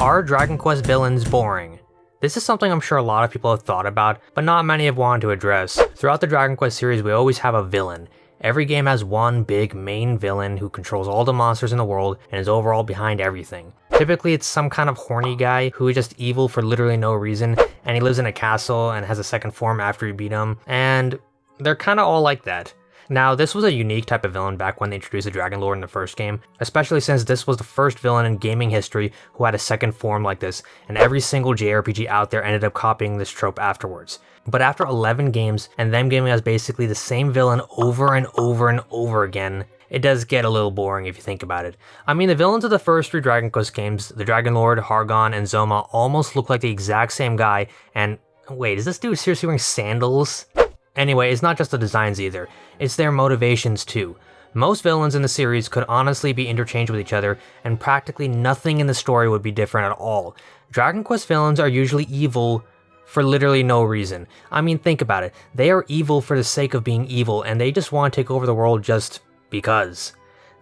Are Dragon Quest villains boring? This is something I'm sure a lot of people have thought about, but not many have wanted to address. Throughout the Dragon Quest series, we always have a villain. Every game has one big main villain who controls all the monsters in the world and is overall behind everything. Typically it's some kind of horny guy who is just evil for literally no reason, and he lives in a castle and has a second form after you beat him, and they're kinda all like that. Now, this was a unique type of villain back when they introduced the Dragon Lord in the first game, especially since this was the first villain in gaming history who had a second form like this, and every single JRPG out there ended up copying this trope afterwards. But after 11 games, and them giving us basically the same villain over and over and over again, it does get a little boring if you think about it. I mean, the villains of the first three Dragon Quest games, the Dragon Lord, Hargon, and Zoma, almost look like the exact same guy, and wait, is this dude seriously wearing sandals? Anyway, it's not just the designs either, it's their motivations too. Most villains in the series could honestly be interchanged with each other, and practically nothing in the story would be different at all. Dragon Quest villains are usually evil for literally no reason. I mean, think about it. They are evil for the sake of being evil, and they just want to take over the world just because.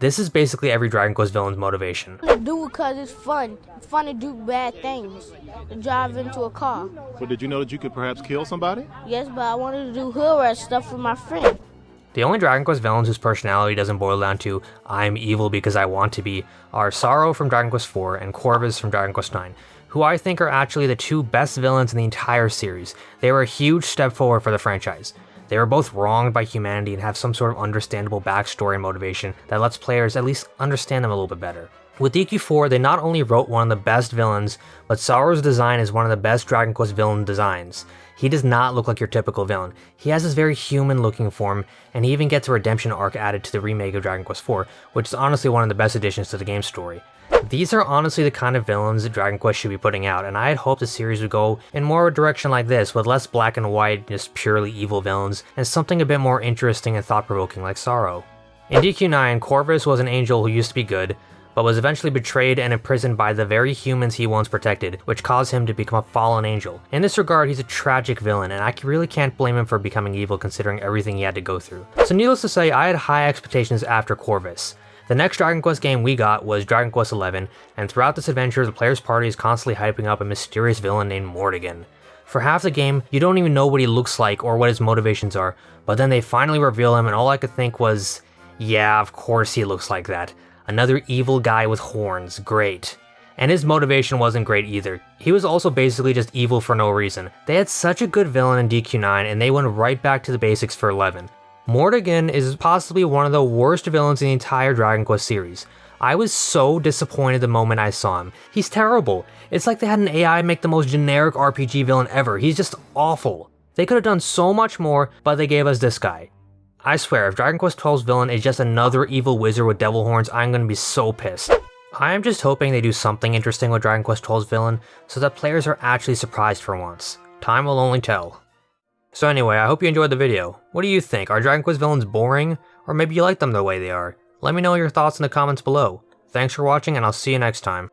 This is basically every Dragon Quest villain's motivation. Do it because it's fun. It's fun to do bad things. To drive into a car. But did you know that you could perhaps kill somebody? Yes, but I wanted to do hood rat stuff with my friend. The only Dragon Quest villains whose personality doesn't boil down to I'm evil because I want to be are Psaro from Dragon Quest IV and Corvus from Dragon Quest IX, who I think are actually the two best villains in the entire series. They were a huge step forward for the franchise. They are both wronged by humanity and have some sort of understandable backstory and motivation that lets players at least understand them a little bit better. With DQ4, they not only wrote one of the best villains, but Psaro's design is one of the best Dragon Quest villain designs. He does not look like your typical villain. He has this very human looking form, and he even gets a redemption arc added to the remake of Dragon Quest IV, which is honestly one of the best additions to the game's story. These are honestly the kind of villains that Dragon Quest should be putting out, and I had hoped the series would go in more of a direction like this, with less black and white, just purely evil villains, and something a bit more interesting and thought-provoking like Psaro. In DQ9, Corvus was an angel who used to be good, but was eventually betrayed and imprisoned by the very humans he once protected, which caused him to become a fallen angel. In this regard, he's a tragic villain, and I really can't blame him for becoming evil considering everything he had to go through. So needless to say, I had high expectations after Corvus. The next Dragon Quest game we got was Dragon Quest XI, and throughout this adventure, the player's party is constantly hyping up a mysterious villain named Mordegon. For half the game, you don't even know what he looks like or what his motivations are, but then they finally reveal him and all I could think was, yeah, of course he looks like that. Another evil guy with horns, great. And his motivation wasn't great either. He was also basically just evil for no reason. They had such a good villain in DQ9 and they went right back to the basics for 11. Mordegon is possibly one of the worst villains in the entire Dragon Quest series. I was so disappointed the moment I saw him. He's terrible. It's like they had an AI make the most generic RPG villain ever. He's just awful. They could have done so much more, but they gave us this guy. I swear, if Dragon Quest XII's villain is just another evil wizard with devil horns, I'm gonna be so pissed. I am just hoping they do something interesting with Dragon Quest XII's villain, so that players are actually surprised for once. Time will only tell. So anyway, I hope you enjoyed the video. What do you think? Are Dragon Quest villains boring? Or maybe you like them the way they are? Let me know your thoughts in the comments below. Thanks for watching and I'll see you next time.